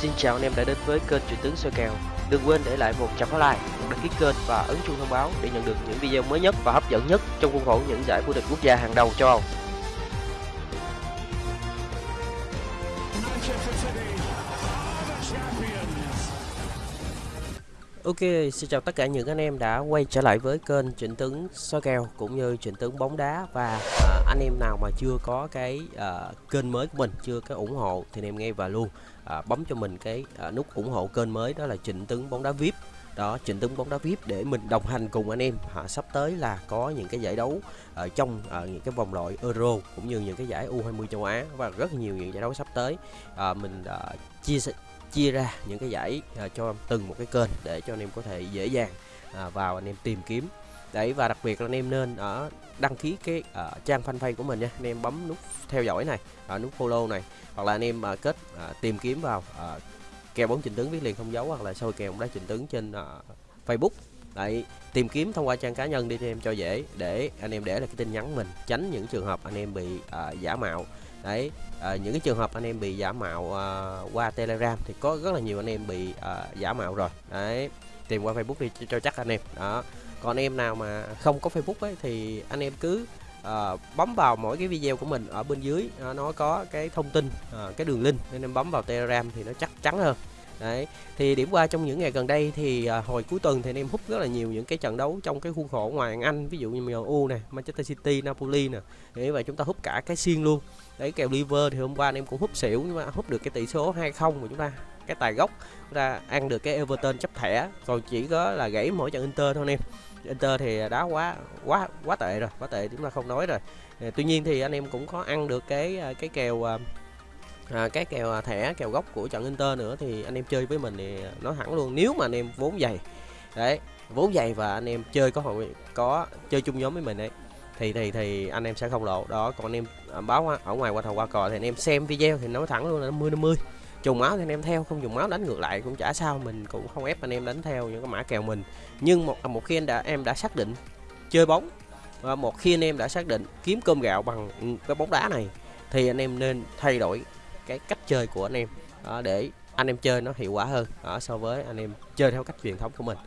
Xin chào anh em đã đến với kênh Truyền tướng soi kèo. Đừng quên để lại một trăm like, một đăng ký kênh và ấn chuông thông báo để nhận được những video mới nhất và hấp dẫn nhất trong khuôn khổ những giải vô địch quốc gia hàng đầu châu Âu. Ok, xin chào tất cả những anh em đã quay trở lại với kênh Trịnh Tướng soi kèo cũng như Trịnh Tướng bóng đá và à, anh em nào mà chưa có cái à, kênh mới của mình, chưa có ủng hộ thì anh em ngay vào luôn à, bấm cho mình cái à, nút ủng hộ kênh mới đó là Trịnh Tướng bóng đá VIP. Đó, Trịnh Tướng bóng đá VIP để mình đồng hành cùng anh em. À, sắp tới là có những cái giải đấu ở trong à, những cái vòng loại Euro cũng như những cái giải U20 châu Á và rất nhiều những giải đấu sắp tới. À, mình à, chia sẻ chia ra những cái giải à, cho từng một cái kênh để cho anh em có thể dễ dàng à, vào anh em tìm kiếm. Đấy và đặc biệt là anh em nên ở đăng ký cái uh, trang fanpage của mình nha. Anh em bấm nút theo dõi này à, nút follow này hoặc là anh em uh, kết uh, tìm kiếm vào uh, kèo bóng trình tướng viết liền không dấu hoặc là sôi kèo bóng đá trình tướng trên uh, Facebook. Đấy tìm kiếm thông qua trang cá nhân đi cho em cho dễ để anh em để là cái tin nhắn mình tránh những trường hợp anh em bị uh, giả mạo đấy à, những cái trường hợp anh em bị giả mạo à, qua telegram thì có rất là nhiều anh em bị à, giả mạo rồi. Đấy tìm qua facebook đi cho, cho chắc anh em. Đó. Còn em nào mà không có facebook ấy thì anh em cứ à, bấm vào mỗi cái video của mình ở bên dưới à, nó có cái thông tin à, cái đường link nên em bấm vào telegram thì nó chắc chắn hơn đấy thì điểm qua trong những ngày gần đây thì à, hồi cuối tuần thì anh em hút rất là nhiều những cái trận đấu trong cái khuôn khổ ngoài Anh ví dụ như MU này Manchester City Napoli nè. Thế và chúng ta hút cả cái xiên luôn. Đấy kèo liver thì hôm qua anh em cũng hút xỉu nhưng mà hút được cái tỷ số 2-0 của chúng ta cái tài gốc chúng ta ăn được cái Everton chấp thẻ. Còn chỉ có là gãy mỗi trận Inter thôi anh em. Inter thì đá quá quá quá tệ rồi quá tệ chúng ta không nói rồi. Ờ, tuy nhiên thì anh em cũng có ăn được cái à, cái kèo à, à, cái kèo à, thẻ kèo gốc của trận Inter nữa thì anh em chơi với mình thì nó thẳng luôn nếu mà anh em vốn dày đấy vốn dày và anh em chơi có hội có chơi chung nhóm với mình đấy thì thì thì anh em sẽ không lộ. Đó còn anh em à, báo ở ngoài qua thầu qua cò thì anh em xem video thì nói thẳng luôn là 50 50 trùng máu thì anh em theo không dùng máu đánh ngược lại cũng chả sao mình cũng không ép anh em đánh theo những cái mã kèo mình. Nhưng một à, một khi anh đã em đã xác định chơi bóng và một khi anh em đã xác định kiếm cơm gạo bằng cái bóng đá này thì anh em nên thay đổi cái cách chơi của anh em. Đó, để anh em chơi nó hiệu quả hơn đó, so với anh em chơi theo cách truyền thống của mình.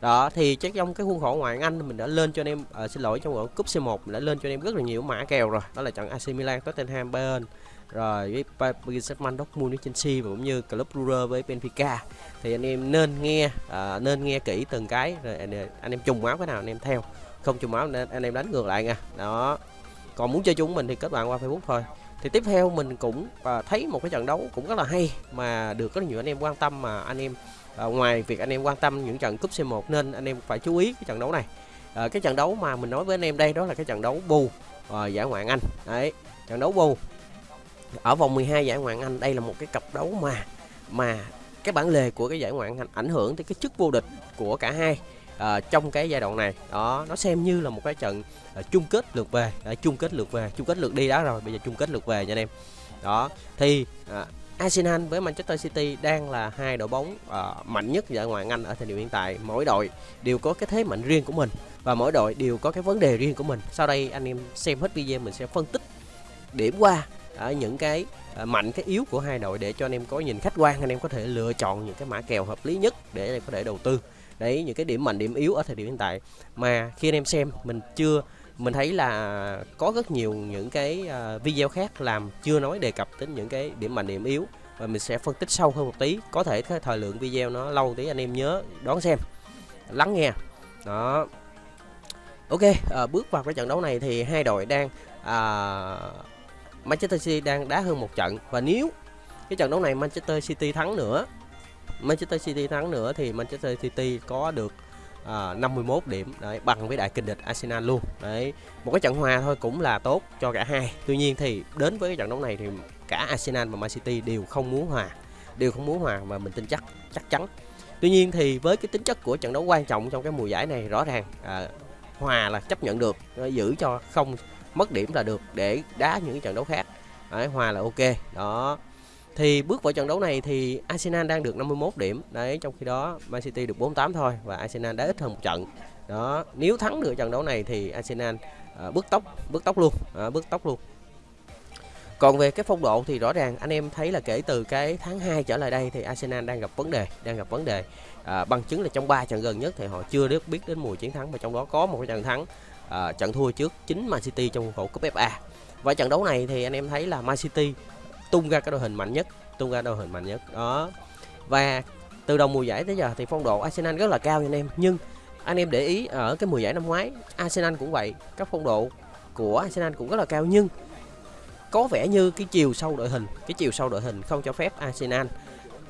Đó thì chắc trong cái khuôn khổ ngoại Anh mình đã lên cho anh em à, xin lỗi trong gọi cúp C1 mình đã lên cho anh em rất là nhiều mã kèo rồi. Đó là trận AC Milan Tottenham Bayern rồi với Paris Saint-Germain Dortmund với Chelsea và cũng như Club Brugge với Benfica. Thì anh em nên nghe à, nên nghe kỹ từng cái rồi anh, anh em trùng máu cái nào anh em theo. Không trùng máu nên anh em đánh ngược lại nha. Đó. Còn muốn chơi chúng mình thì kết bạn qua Facebook thôi thì tiếp theo mình cũng à, thấy một cái trận đấu cũng rất là hay mà được rất nhiều anh em quan tâm mà anh em à, ngoài việc anh em quan tâm những trận cúp C1 nên anh em phải chú ý cái trận đấu này. À, cái trận đấu mà mình nói với anh em đây đó là cái trận đấu bù à, giải ngoại Anh. Đấy trận đấu bù. Ở vòng 12 giải ngoại Anh đây là một cái cặp đấu mà mà cái bản lề của cái giải ngoại Anh ảnh hưởng tới cái chức vô địch của cả hai à, trong cái giai đoạn này đó nó xem như là một cái trận à, chung kết lượt về à, chung kết lượt về chung kết lượt đi đó rồi bây giờ chung kết lượt về nha anh em đó thì à, Arsenal với Manchester City đang là hai đội bóng uh, mạnh nhất ở ngoại Anh ở thời điểm hiện tại. Mỗi đội đều có cái thế mạnh riêng của mình và mỗi đội đều có cái vấn đề riêng của mình. Sau đây anh em xem hết video mình sẽ phân tích điểm qua ở những cái uh, mạnh cái yếu của hai đội để cho anh em có nhìn khách quan anh em có thể lựa chọn những cái mã kèo hợp lý nhất để có thể đầu tư. Đấy những cái điểm mạnh điểm yếu ở thời điểm hiện tại. Mà khi anh em xem mình chưa mình thấy là có rất nhiều những cái à, video khác làm chưa nói đề cập đến những cái điểm mạnh điểm yếu. Và mình sẽ phân tích sâu hơn một tí. Có thể cái thời lượng video nó lâu tí anh em nhớ đón xem lắng nghe. Đó. Ok à, bước vào cái trận đấu này thì hai đội đang à, Manchester City đang đá hơn một trận. Và nếu cái trận đấu này Manchester City thắng nữa Manchester City thắng nữa thì Manchester City có được à, 51 điểm đấy bằng với đại kình địch Arsenal luôn. Đấy một cái trận hòa thôi cũng là tốt cho cả hai. Tuy nhiên thì đến với cái trận đấu này thì cả Arsenal và Man City đều không muốn hòa đều không muốn hòa và mình tin chắc chắc chắn. Tuy nhiên thì với cái tính chất của trận đấu quan trọng trong cái mùa giải này rõ ràng à, hòa là chấp nhận được giữ cho không mất điểm là được để đá những cái trận đấu khác. Đấy, hòa là ok đó thì bước vào trận đấu này thì Arsenal đang được 51 điểm. Đấy trong khi đó Man City được 48 thôi và Arsenal đã ít hơn một trận. Đó nếu thắng được trận đấu này thì Arsenal à, bước tốc bước tốc luôn à, bước tốc luôn. Còn về cái phong độ thì rõ ràng anh em thấy là kể từ cái tháng 2 trở lại đây thì Arsenal đang gặp vấn đề đang gặp vấn đề. À, bằng chứng là trong 3 trận gần nhất thì họ chưa được biết đến mùi chiến thắng và trong đó có một cái trận thắng à, trận thua trước chính Man City trong khuôn khổ cúp FA và trận đấu này thì anh em thấy là Man City tung ra cái đội hình mạnh nhất, tung ra đội hình mạnh nhất, đó. Và từ đầu mùa giải tới giờ thì phong độ Arsenal rất là cao nha anh em. Nhưng anh em để ý ở cái mùa giải năm ngoái, Arsenal cũng vậy, các phong độ của Arsenal cũng rất là cao. Nhưng có vẻ như cái chiều sâu đội hình, cái chiều sâu đội hình không cho phép Arsenal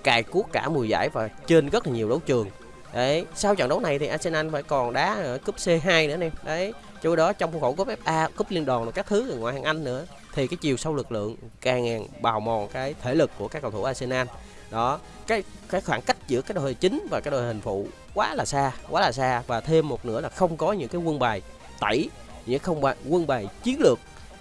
cài cuốc cả mùa giải và trên rất là nhiều đấu trường. Đấy, sau trận đấu này thì Arsenal phải còn đá ở cúp C2 nữa anh em đấy, chỗ đó trong khuôn khổ cúp FA cúp liên đoàn và các thứ ở ngoại hạng Anh nữa thì cái chiều sâu lực lượng càng bào mòn cái thể lực của các cầu thủ Arsenal. Đó cái cái khoảng cách giữa cái đội hình chính và cái đội hình phụ quá là xa quá là xa. Và thêm một nữa là không có những cái quân bài tẩy những không bài quân bài chiến lược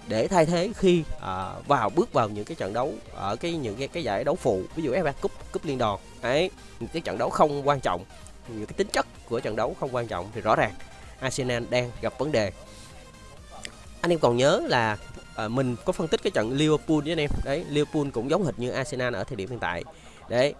để thay thế khi à, vào bước vào những cái trận đấu ở cái những cái, cái giải đấu phụ ví dụ FA Cup cúp liên đoàn. Ấy những cái trận đấu không quan trọng những cái tính chất của trận đấu không quan trọng thì rõ ràng Arsenal đang gặp vấn đề. Anh em còn nhớ là à, mình có phân tích cái trận Liverpool với anh em. Đấy Liverpool cũng giống hệt như Arsenal ở thời điểm hiện tại. Đấy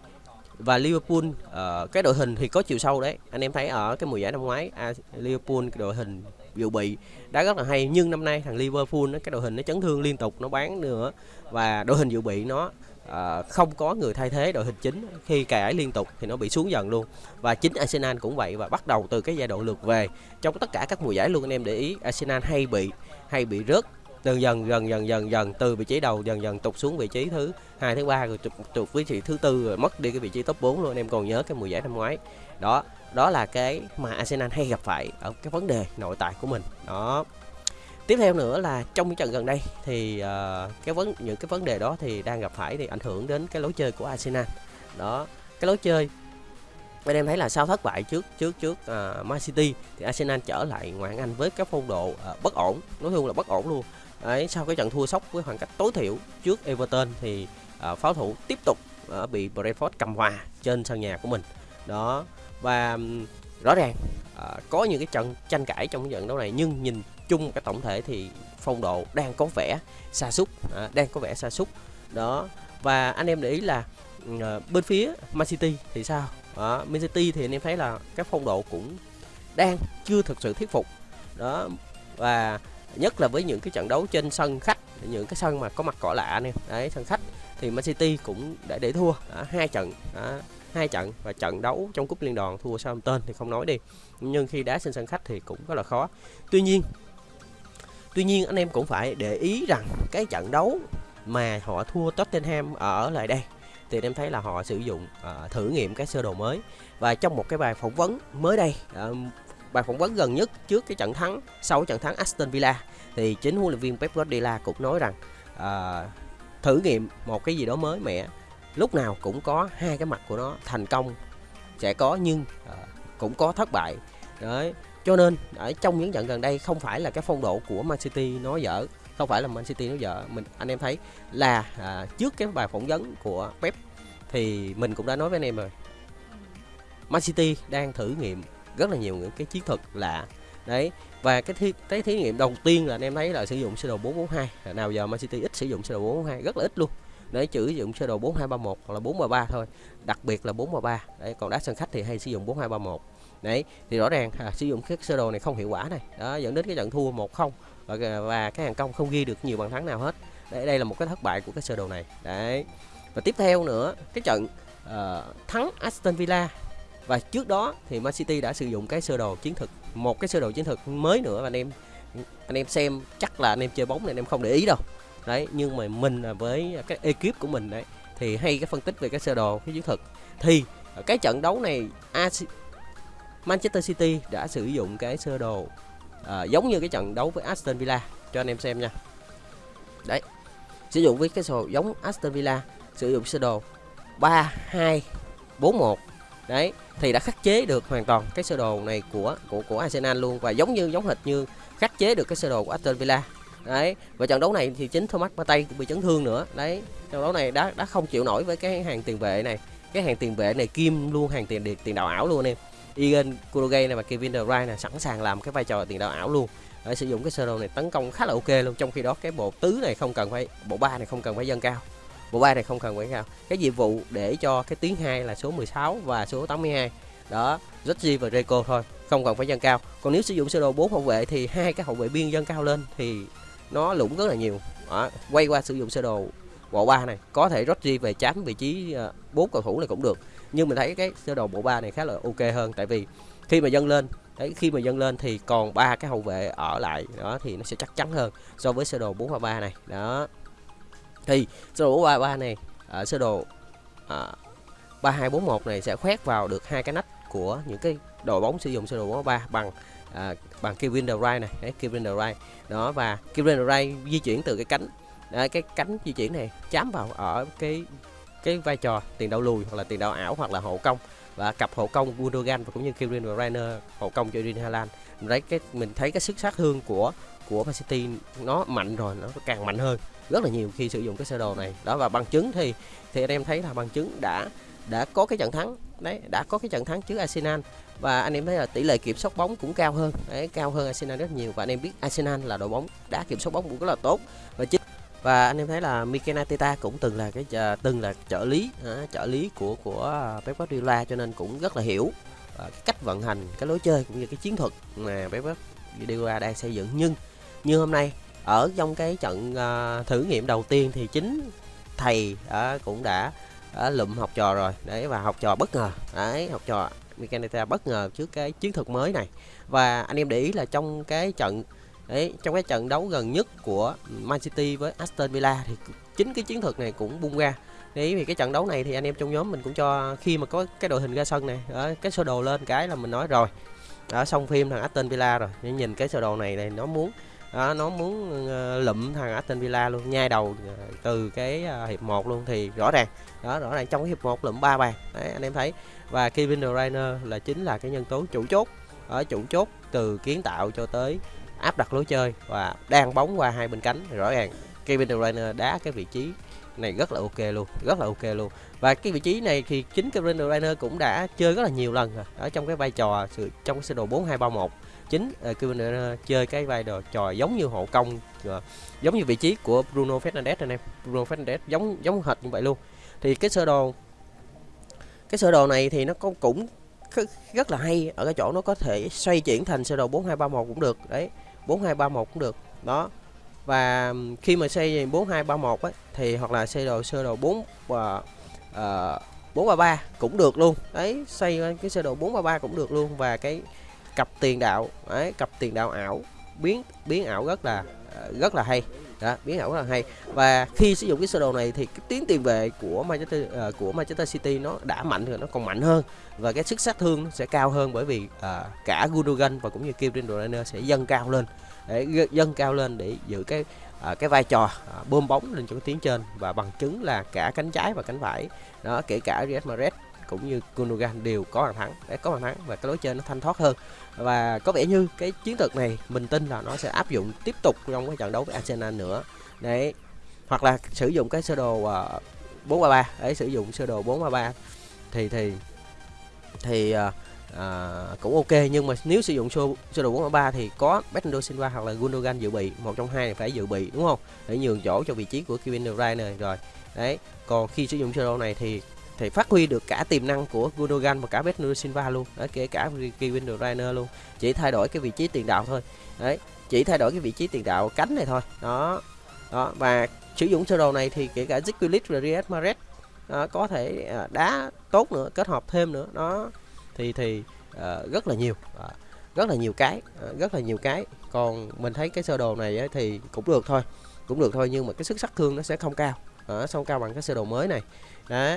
và Liverpool uh, cái đội hình thì có chiều sâu đấy. Anh em thấy ở cái mùa giải năm ngoái à, Liverpool cái đội hình dự bị đã rất là hay. Nhưng năm nay thằng Liverpool nó cái đội hình nó chấn thương liên tục nó bán nữa. Và đội hình dự bị nó uh, không có người thay thế đội hình chính. Khi cải liên tục thì nó bị xuống dần luôn. Và chính Arsenal cũng vậy và bắt đầu từ cái giai đoạn lượt về. Trong tất cả các mùa giải luôn anh em để ý Arsenal hay bị hay bị rớt dần dần dần dần dần dần từ vị trí đầu dần dần tụt xuống vị trí thứ hai thứ ba rồi tụt, tụt vị trí thứ tư rồi mất đi cái vị trí top 4 luôn. Em còn nhớ cái mùa giải năm ngoái. Đó đó là cái mà Arsenal hay gặp phải ở cái vấn đề nội tại của mình. Đó. Tiếp theo nữa là trong những trận gần đây thì uh, cái vấn những cái vấn đề đó thì đang gặp phải thì ảnh hưởng đến cái lối chơi của Arsenal. Đó cái lối chơi bên em thấy là sau thất bại trước trước trước uh, Man City thì Arsenal trở lại ngoại Anh với cái phong độ uh, bất ổn nói chung là bất ổn luôn. Đấy, sau cái trận thua sốc với khoảng cách tối thiểu trước Everton thì uh, pháo thủ tiếp tục uh, bị Brentford cầm hòa trên sân nhà của mình. Đó và um, rõ ràng uh, có những cái trận tranh cãi trong trận đấu này nhưng nhìn chung cái tổng thể thì phong độ đang có vẻ xa xúc uh, đang có vẻ xa xúc đó và anh em để ý là uh, bên phía Man City thì sao? Đó, Man City thì anh em thấy là cái phong độ cũng đang chưa thực sự thuyết phục. Đó và nhất là với những cái trận đấu trên sân khách những cái sân mà có mặt cỏ lạ nè. Đấy sân khách. Thì Man City cũng đã để thua à, hai trận à, hai trận và trận đấu trong cúp liên đoàn thua Southampton thì không nói đi. Nhưng khi đá trên sân khách thì cũng rất là khó. Tuy nhiên tuy nhiên anh em cũng phải để ý rằng cái trận đấu mà họ thua Tottenham ở lại đây thì em thấy là họ sử dụng uh, thử nghiệm cái sơ đồ mới. Và trong một cái bài phỏng vấn mới đây uh, bài phỏng vấn gần nhất trước cái trận thắng sau trận thắng Aston Villa. Thì chính huấn luyện viên Pep Guardiola cũng nói rằng uh, thử nghiệm một cái gì đó mới mẻ lúc nào cũng có hai cái mặt của nó thành công sẽ có nhưng uh, cũng có thất bại. Đấy cho nên ở trong những trận gần đây không phải là cái phong độ của Man City nó dở không phải là Man City nó dở. Mình anh em thấy là à, trước cái bài phỏng vấn của Pep thì mình cũng đã nói với anh em rồi. Man City đang thử nghiệm rất là nhiều những cái chiến thuật lạ. Đấy và cái thí cái thí nghiệm đầu tiên là anh em thấy là sử dụng sơ đồ 442 nào giờ Man City ít sử dụng sơ đồ 442 rất là ít luôn. Để sử dụng sơ đồ 4231 hoặc là 433 thôi đặc biệt là 433 đấy còn đá sân khách thì hay sử dụng 4231 đấy thì rõ ràng à, sử dụng cái sơ đồ này không hiệu quả này. Đó dẫn đến cái trận thua 1-0 và, và cái hàng công không ghi được nhiều bàn thắng nào hết. Đấy đây là một cái thất bại của cái sơ đồ này. Đấy và tiếp theo nữa cái trận uh, thắng Aston Villa và trước đó thì Man City đã sử dụng cái sơ đồ chiến thuật một cái sơ đồ chiến thuật mới nữa và anh em anh em xem chắc là anh em chơi bóng này anh em không để ý đâu. Đấy nhưng mà mình là với cái ekip của mình đấy thì hay cái phân tích về cái sơ đồ cái chiến thuật. Thì cái trận đấu này Manchester City đã sử dụng cái sơ đồ à, giống như cái trận đấu với Aston Villa cho anh em xem nha. Đấy sử dụng với cái sơ đồ giống Aston Villa sử dụng sơ đồ 3 2 4 1 đấy, thì đã khắc chế được hoàn toàn cái sơ đồ này của của của Arsenal luôn và giống như, giống hệt như khắc chế được cái sơ đồ của Aston Villa. Đấy, và trận đấu này thì chính Thomas Partey cũng bị chấn thương nữa. Đấy, trận đấu này đã đã không chịu nổi với cái hàng tiền vệ này, cái hàng tiền vệ này kim luôn, hàng tiền tiền đạo ảo luôn em. Egan Kuroge này và Kevin De Bruyne này sẵn sàng làm cái vai trò tiền đạo ảo luôn. Để sử dụng cái sơ đồ này tấn công khá là ok luôn, trong khi đó cái bộ tứ này không cần phải, bộ ba này không cần phải dâng cao bộ ba này không cần quảng cao cái nhiệm vụ để cho cái tiếng hai là số 16 và số 82 đó Reggie và Reco thôi, không cần phải dâng cao. Còn nếu sử dụng sơ đồ 4 hậu vệ thì hai cái hậu vệ biên dâng cao lên thì nó lũng rất là nhiều. Đó. quay qua sử dụng sơ đồ bộ ba này, có thể Rodri về chám vị trí ờ, bốn cầu thủ này cũng được. Nhưng mình thấy cái sơ đồ bộ ba này khá là ok hơn, tại vì khi mà dâng lên đấy khi mà dâng lên thì còn ba cái hậu vệ ở lại, đó, thì nó sẽ chắc chắn hơn so với sơ đồ 433 này. Đó thì sơ đồ 433 này ở sơ đồ à, 3241 này sẽ khoét vào được hai cái nách của những cái đội bóng sử dụng sơ đồ 433 bằng à, bằng Kevin De Bruyne này. Đấy, Kevin De Bruyne. Đó và Kevin De Bruyne di chuyển từ cái cánh à, cái cánh di chuyển này chám vào ở cái cái vai trò tiền đạo lùi hoặc là tiền đạo ảo hoặc là hộ công và cặp hộ công Gundogan và cũng như Kevin De Bruyne hộ công cho Erling Haaland. Đấy cái mình thấy cái sức sát thương của của Man City nó mạnh rồi nó càng mạnh hơn rất là nhiều khi sử dụng cái sơ đồ này. Đó và bằng chứng thì thì anh em thấy là bằng chứng đã đã có cái trận thắng. Đấy đã có cái trận thắng trước Arsenal. Và anh em thấy là tỷ lệ kiểm soát bóng cũng cao hơn. Đấy cao hơn Arsenal rất nhiều. Và anh em biết Arsenal là đội bóng đã kiểm soát bóng cũng rất là tốt. Và chính và anh em thấy là Mikel Arteta cũng từng là cái à, từng là trợ lý uh, trợ lý của của Pep Guardiola cho nên cũng rất là hiểu uh, cái cách vận hành cái lối chơi cũng như cái chiến thuật mà Pep Guardiola đang xây dựng. Nhưng như hôm nay ở trong cái trận uh, thử nghiệm đầu tiên thì chính thầy uh, cũng đã uh, lụm học trò rồi đấy và học trò bất ngờ đấy học trò Mikel bất ngờ trước cái chiến thuật mới này và anh em để ý là trong cái trận Đấy, trong cái trận đấu gần nhất của Man City với Aston Villa thì chính cái chiến thuật này cũng bung ra Đấy vì cái trận đấu này thì anh em trong nhóm mình cũng cho khi mà có cái đội hình ra sân này, đó, cái sơ đồ lên cái là mình nói rồi. đã xong phim thằng Aston Villa rồi. Nhưng nhìn cái sơ đồ này này nó muốn đó, nó muốn ờ, lụm thằng Aston Villa luôn, nhai đầu ờ, từ cái ờ, hiệp 1 luôn thì rõ ràng. Đó rõ ràng trong cái hiệp 1 lụm ba bàn. Đấy anh em thấy. Và Kevin De Bruyne là chính là cái nhân tố chủ chốt ở chủ chốt từ kiến tạo cho tới áp đặt lối chơi và đang bóng qua hai bên cánh thì rõ ràng Kevin De Bruyne đá cái vị trí này rất là ok luôn rất là ok luôn và cái vị trí này thì chính Kevin De Bruyne cũng đã chơi rất là nhiều lần rồi ở trong cái vai trò sự trong cái sơ đồ 4231 chính ờ, uh, Kevin chơi cái vai trò giống như hộ công uh, ờ, giống như vị trí của Bruno Fernandes anh em. Bruno Fernandes giống giống hệt như vậy luôn. Thì cái sơ đồ cái sơ đồ này thì nó có cũng rất là hay ở cái chỗ nó có thể xoay chuyển thành sơ đồ 4231 cũng được đấy 4231 cũng được đó. Và khi mà xây 4231 ấy thì hoặc là xây đồ sơ đồ 4 và uh, 433 cũng được luôn đấy xây cái sơ đồ 433 cũng được luôn. Và cái cặp tiền đạo. Đấy cặp tiền đạo ảo. Biến biến ảo rất là rất là hay. Đó biến ảo rất là hay. Và khi sử dụng cái sơ đồ này thì cái tiến tiền vệ của Manchester uh, của Manchester City nó đã mạnh rồi nó còn mạnh hơn. Và cái sức sát thương nó sẽ cao hơn bởi vì uh, cả Gundogan và cũng như Kevin De Bruyne sẽ dâng cao lên. Để dâng cao lên để giữ cái uh, cái vai trò uh, bơm bóng lên cho cái trên. Và bằng chứng là cả cánh trái và cánh phải. Đó kể cả Real Madrid cũng như Gundogan đều có bàn thắng. Để có bàn thắng và cái lối chơi nó thanh thoát hơn. Và có vẻ như cái chiến thuật này mình tin là nó sẽ áp dụng tiếp tục trong cái trận đấu với Arsenal nữa. Đấy hoặc là sử dụng cái sơ đồ ờ, uh, 433 đấy sử dụng sơ đồ 433 thì thì thì uh, uh, cũng ok. Nhưng mà nếu sử dụng sơ, sơ đồ 433 thì có Bernardo Silva hoặc là Gundogan dự bị. Một trong hai phải dự bị đúng không? Để nhường chỗ cho vị trí của Kevin De Bruyne rồi đấy còn khi sử dụng sơ đồ này thì thì phát huy được cả tiềm năng của Gundogan và cả Bernardo Silva luôn. Đấy, kể cả Kevin De Bruyne luôn. Chỉ thay đổi cái vị trí tiền đạo thôi. Đấy chỉ thay đổi cái vị trí tiền đạo cánh này thôi. Đó. Đó và sử dụng sơ đồ này thì kể cả Zikulic và Riyad Mahrez ờ, có thể à, đá tốt nữa kết hợp thêm nữa. Đó. Thì thì à, rất là nhiều. À, rất là nhiều cái à, rất là nhiều cái. Còn mình thấy cái sơ đồ này ấy, thì cũng được thôi. Cũng được thôi nhưng mà cái sức sát thương nó sẽ không cao. À, không cao bằng cái sơ đồ mới này. Đó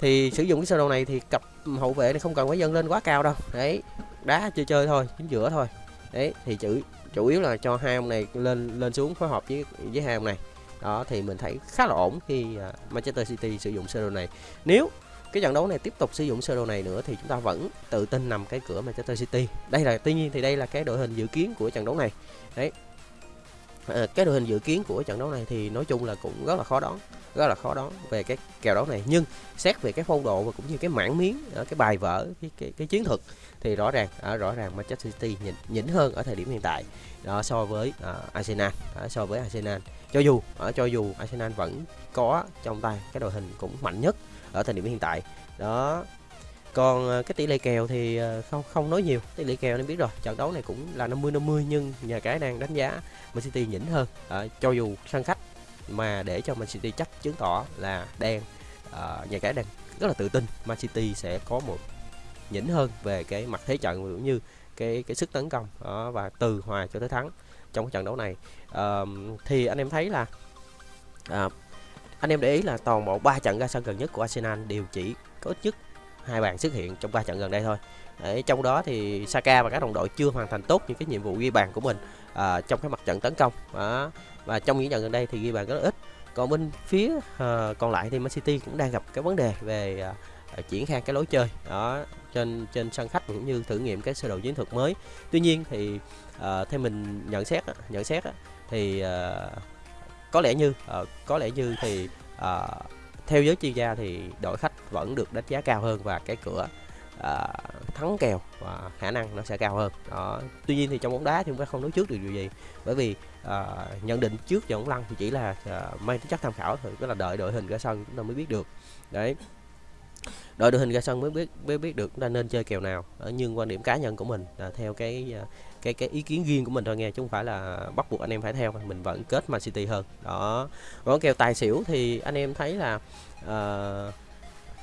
thì sử dụng cái sơ đồ này thì cặp hậu vệ này không cần phải dâng lên quá cao đâu. Đấy đá chơi chơi thôi chính giữa thôi. Đấy thì chữ chủ yếu là cho hai ông này lên lên xuống phối hợp với với hai ông này. Đó thì mình thấy khá là ổn khi uh, Manchester City sử dụng sơ đồ này. Nếu cái trận đấu này tiếp tục sử dụng sơ đồ này nữa thì chúng ta vẫn tự tin nằm cái cửa Manchester City. Đây là tuy nhiên thì đây là cái đội hình dự kiến của trận đấu này. Đấy Ờ, cái đội hình dự kiến của trận đấu này thì nói chung là cũng rất là khó đoán rất là khó đoán về cái kèo đấu này. Nhưng xét về cái phong độ và cũng như cái mảng miếng ở cái bài vở cái cái, cái chiến thuật thì rõ ràng à, rõ ràng Manchester City nhỉnh, nhỉnh hơn ở thời điểm hiện tại đó so với à, Arsenal à, so với Arsenal. Cho dù ở cho dù Arsenal vẫn có trong tay cái đội hình cũng mạnh nhất ở thời điểm hiện tại đó còn ờ, cái tỷ lệ kèo thì ờ, không không nói nhiều. Tỷ lệ kèo nên biết rồi. Trận đấu này cũng là 50 50 nhưng nhà cái đang đánh giá Man City nhỉnh hơn. À, cho dù sân khách mà để cho Man City chắc chứng tỏ là đang à, nhà cái đang rất là tự tin Man City sẽ có một nhỉnh hơn về cái mặt thế trận cũng như cái cái sức tấn công đó, và từ hòa cho tới thắng trong cái trận đấu này. À, thì anh em thấy là à, anh em để ý là toàn bộ ba trận ra sân gần nhất của Arsenal đều chỉ có ít nhất hai bàn xuất hiện trong ba trận gần đây thôi. Đấy, trong đó thì Saka và các đồng đội chưa hoàn thành tốt những cái nhiệm vụ ghi bàn của mình à, trong cái mặt trận tấn công. Đó. và trong những trận gần đây thì ghi bàn rất là ít. Còn bên phía à, còn lại thì Man City cũng đang gặp cái vấn đề về à, à triển khai cái lối chơi. Đó trên trên sân khách cũng như thử nghiệm cái sơ đồ chiến thuật mới. Tuy nhiên thì à, theo mình nhận xét nhận xét thì à, có lẽ như à, có lẽ như thì à, theo giới chuyên gia thì đội khách vẫn được đánh giá cao hơn và cái cửa uh, thắng kèo và khả năng nó sẽ cao hơn. Đó tuy nhiên thì trong bóng đá thì chúng ta không nói trước được điều gì bởi vì uh, nhận định trước trận bóng lăn thì chỉ là uh, mang tính chất tham khảo thôi tức là đợi đội hình ra sân chúng ta mới biết được. Đấy. Đội đội hình ra sân mới biết mới biết được chúng ta nên chơi kèo nào. Ở nhưng quan điểm cá nhân của mình là theo cái cái cái ý kiến riêng của mình thôi nghe chứ không phải là bắt buộc anh em phải theo mình vẫn kết Man City hơn. Đó. Còn kèo tài xỉu thì anh em thấy là uh,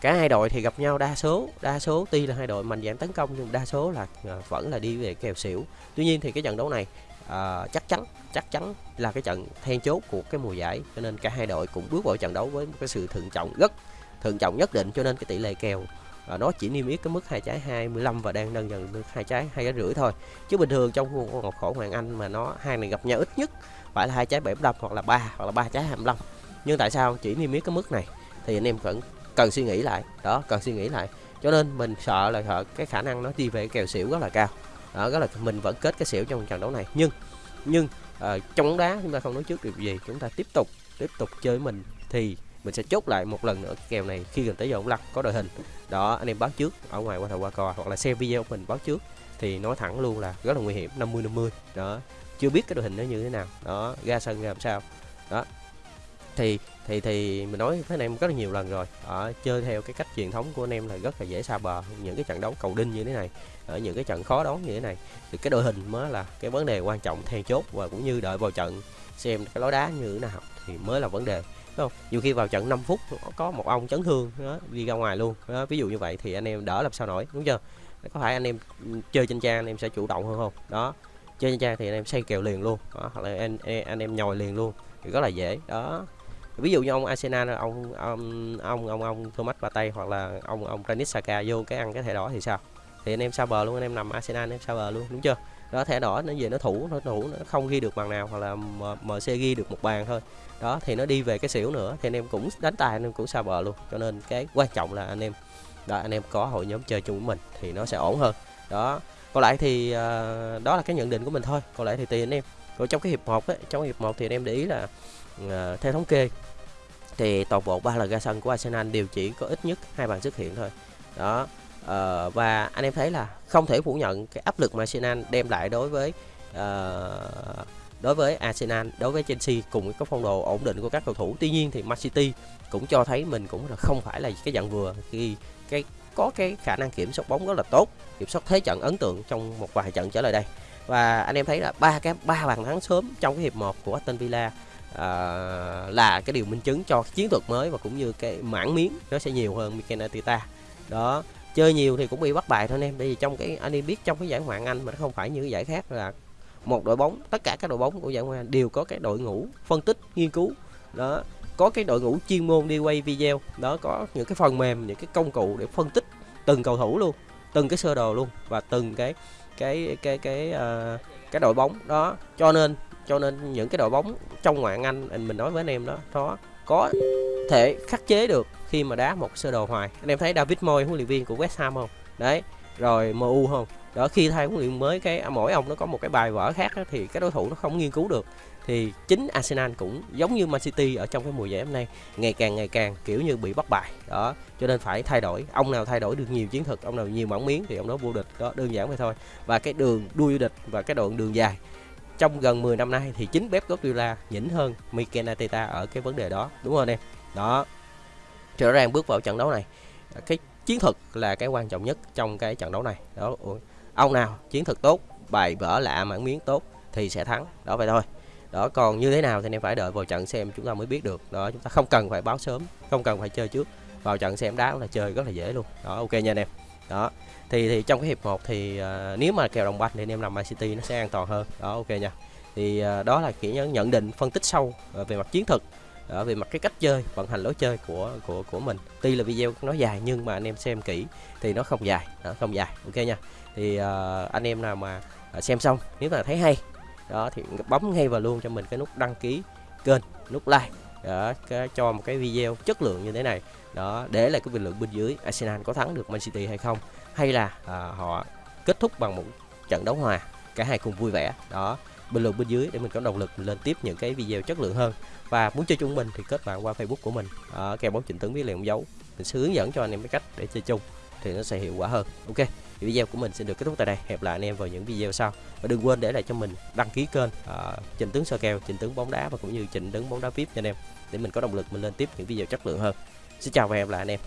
cả hai đội thì gặp nhau đa số đa số tuy là hai đội mạnh dạng tấn công nhưng đa số là uh, vẫn là đi về kèo xỉu. Tuy nhiên thì cái trận đấu này uh, chắc chắn chắc chắn là cái trận then chốt của cái mùa giải cho nên cả hai đội cũng bước vào trận đấu với một cái sự thận trọng rất thận trọng nhất định cho nên cái tỷ lệ kèo à, nó chỉ niêm yết cái mức hai trái 25 và đang nâng dần được hai trái hai trái rưỡi thôi. Chứ bình thường trong một khổ hoàng anh mà nó hai này gặp nhau ít nhất phải là hai trái 75 hoặc là ba hoặc là ba trái 25 nhưng tại sao chỉ niêm yết cái mức này? Thì anh em vẫn cần suy nghĩ lại. Đó cần suy nghĩ lại. Cho nên mình sợ là sợ cái khả năng nó đi về kèo xỉu rất là cao. Đó rất là mình vẫn kết cái xỉu trong trận đấu này. Nhưng nhưng uh, trong bóng đá chúng ta không nói trước điều gì. Chúng ta tiếp tục tiếp tục chơi mình thì mình sẽ chốt lại một lần nữa kèo này khi gần tới giờ ống lắc có đội hình. Đó, anh em báo trước ở ngoài qua thầu qua cò hoặc là xem video của mình báo trước thì nói thẳng luôn là rất là nguy hiểm 50 50 đó, chưa biết cái đội hình nó như thế nào. Đó, ra sân làm sao. Đó, thì thì thì mình nói với anh em rất là nhiều lần rồi. Ở chơi theo cái cách truyền thống của anh em là rất là dễ xa bờ, những cái trận đấu cầu đinh như thế này, ở những cái trận khó đón như thế này. Thì cái đội hình mới là cái vấn đề quan trọng then chốt và cũng như đợi vào trận xem cái lối đá như thế nào thì mới là vấn đề không? Nhiều khi vào trận 5 phút có một ông chấn thương đó, đi ra ngoài luôn. Đó, ví dụ như vậy thì anh em đỡ làm sao nổi đúng chưa? Có phải anh em ừ, chơi trên trang anh em sẽ chủ động hơn không? Đó chơi trên trang thì anh em xây kèo liền luôn. Đó, hoặc là anh, anh em nhồi liền luôn thì rất là dễ. Đó ví dụ như ông Arsenal ông ông ông ông, ông Thomas Partey hoặc là ông ông Granit Xhaka vô cái ăn cái thẻ đỏ thì sao? Thì anh em sao bờ luôn anh em nằm Arsenal anh em sao bờ luôn đúng chưa? Đó thẻ đỏ nó về nó thủ nó thủ nó không ghi được bàn nào hoặc là MC ghi được một bàn thôi đó thì nó đi về cái xỉu nữa thì anh em cũng đánh tài anh em cũng xa bờ luôn. Cho nên cái quan trọng là anh em đó anh em có hội nhóm chơi chung với mình thì nó sẽ ổn hơn. Đó còn lại thì uh, đó là cái nhận định của mình thôi. Còn lại thì tùy anh em. Rồi trong cái hiệp một ấy, trong hiệp một thì anh em để ý là uh, theo thống kê thì toàn bộ ba lần ra sân của Arsenal đều chỉ có ít nhất hai bàn xuất hiện thôi. Đó uh, và anh em thấy là không thể phủ nhận cái áp lực mà Arsenal đem lại đối với uh, đối với Arsenal đối với Chelsea cùng với cái phong độ ổn định của các cầu thủ. Tuy nhiên thì Man City cũng cho thấy mình cũng là không phải là cái dạng vừa. Khi cái có cái khả năng kiểm soát bóng rất là tốt kiểm soát thế trận ấn tượng trong một vài trận trở lại đây. Và anh em thấy là ba cái ba bàn thắng sớm trong cái hiệp 1 của Aston Villa à, là cái điều minh chứng cho chiến thuật mới và cũng như cái mảng miếng nó sẽ nhiều hơn Mikel Arteta. Đó chơi nhiều thì cũng bị bắt bài thôi anh em. Bởi vì trong cái anh em biết trong cái giải ngoại Anh mà nó không phải như cái giải khác là một đội bóng tất cả các đội bóng của giải ngoại đều có cái đội ngũ phân tích nghiên cứu. Đó có cái đội ngũ chuyên môn đi quay video. Đó có những cái phần mềm những cái công cụ để phân tích từng cầu thủ luôn từng cái sơ đồ luôn và từng cái cái cái cái uh, cái đội bóng. Đó cho nên cho nên những cái đội bóng trong ngoại Anh mình nói với anh em đó nó có thể khắc chế được khi mà đá một sơ đồ hoài. Anh em thấy David Moy huấn luyện viên của West Ham không? Đấy rồi MU không? Đó khi thay huấn luyện mới cái à, mỗi ông nó có một cái bài vở khác đó, thì cái đối thủ nó không nghiên cứu được. Thì chính Arsenal cũng giống như Man City ở trong cái mùa giải hôm nay ngày càng ngày càng kiểu như bị bắt bài. Đó cho nên phải thay đổi. Ông nào thay đổi được nhiều chiến thuật ông nào nhiều mảng miếng thì ông đó vô địch. Đó đơn giản vậy thôi. Và cái đường đuôi vô địch và cái đoạn đường dài. Trong gần 10 năm nay thì chính Pep Guardiola nhỉnh hơn Mikel Arteta ở cái vấn đề đó. Đúng không anh em? Đó. Rõ ràng bước vào trận đấu này. Cái chiến thuật là cái quan trọng nhất trong cái trận đấu này. Đó ông nào chiến thuật tốt bài vở lạ mảng miếng tốt thì sẽ thắng. Đó vậy thôi. Đó còn như thế nào thì anh em phải đợi vào trận xem chúng ta mới biết được. Đó chúng ta không cần phải báo sớm không cần phải chơi trước. Vào trận xem đá là chơi rất là dễ luôn. Đó ok nha anh em. Đó thì thì trong cái hiệp 1 thì uh, nếu mà kèo đồng banh thì anh em làm Man City nó sẽ an toàn hơn. Đó ok nha. Thì uh, đó là kỹ nhận định phân tích sâu uh, về mặt chiến thuật ở về mặt cái cách chơi vận hành lối chơi của của của mình. Tuy là video nó dài nhưng mà anh em xem kỹ thì nó không dài. Đó, không dài. Ok nha thì uh, anh em nào mà uh, xem xong nếu mà thấy hay đó thì bấm ngay vào luôn cho mình cái nút đăng ký kênh nút like đó, cái, cho một cái video chất lượng như thế này. Đó để lại cái bình luận bên dưới Arsenal có thắng được Man City hay không hay là à, họ kết thúc bằng một trận đấu hòa cả hai cùng vui vẻ. Đó bình luận bên dưới để mình có động lực mình lên tiếp những cái video chất lượng hơn. Và muốn chơi chung mình thì kết bạn qua Facebook của mình. Ở kèo bóng chỉnh tướng viết liền dấu. Mình sẽ hướng dẫn cho anh em cái cách để chơi chung thì nó sẽ hiệu quả hơn. Ok thì video của mình sẽ được kết thúc tại đây. Hẹn lại anh em vào những video sau. Và đừng quên để lại cho mình đăng ký kênh ờ, uh, trình tướng soi kèo trình tướng bóng đá và cũng như trình tướng bóng đá vip cho anh em. Để mình có động lực mình lên tiếp những video chất lượng hơn. Xin chào và hẹn lại anh em.